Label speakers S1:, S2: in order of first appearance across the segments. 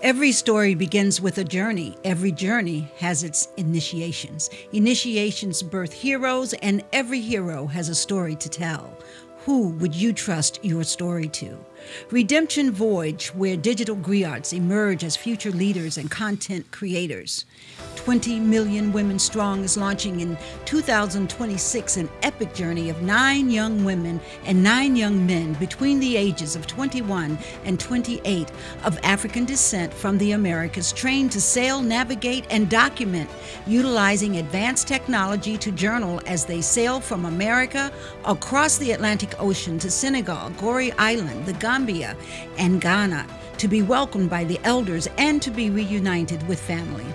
S1: Every story begins with a journey. Every journey has its initiations. Initiations birth heroes, and every hero has a story to tell. Who would you trust your story to? Redemption Voyage, where digital griots emerge as future leaders and content creators. 20 Million Women Strong is launching in 2026 an epic journey of nine young women and nine young men between the ages of 21 and 28 of African descent from the Americas trained to sail, navigate, and document, utilizing advanced technology to journal as they sail from America across the Atlantic Ocean to Senegal, Gorée Island, the Gambia, and Ghana to be welcomed by the elders and to be reunited with family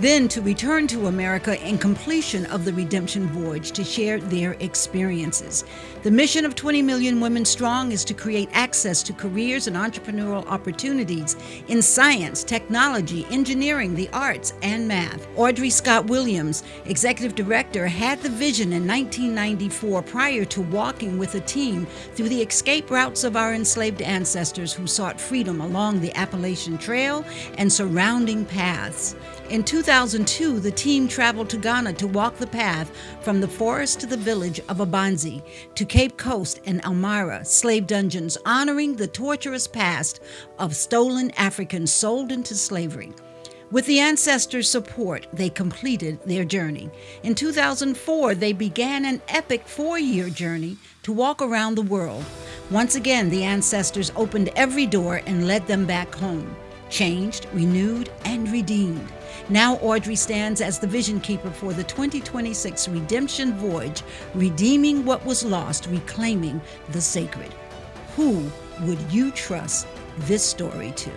S1: then to return to America in completion of the redemption voyage to share their experiences. The mission of 20 Million Women Strong is to create access to careers and entrepreneurial opportunities in science, technology, engineering, the arts, and math. Audrey Scott Williams, executive director, had the vision in 1994 prior to walking with a team through the escape routes of our enslaved ancestors who sought freedom along the Appalachian Trail and surrounding paths. In 2002, the team traveled to Ghana to walk the path from the forest to the village of Abanzi, to Cape Coast and Elmina, slave dungeons, honoring the torturous past of stolen Africans sold into slavery. With the ancestors' support, they completed their journey. In 2004, they began an epic four year journey to walk around the world. Once again, the ancestors opened every door and led them back home, changed, renewed, and redeemed. Now Audrey stands as the vision keeper for the 2026 Redemption Voyage, redeeming what was lost, reclaiming the sacred. Who would you trust this story to?